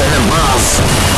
and above.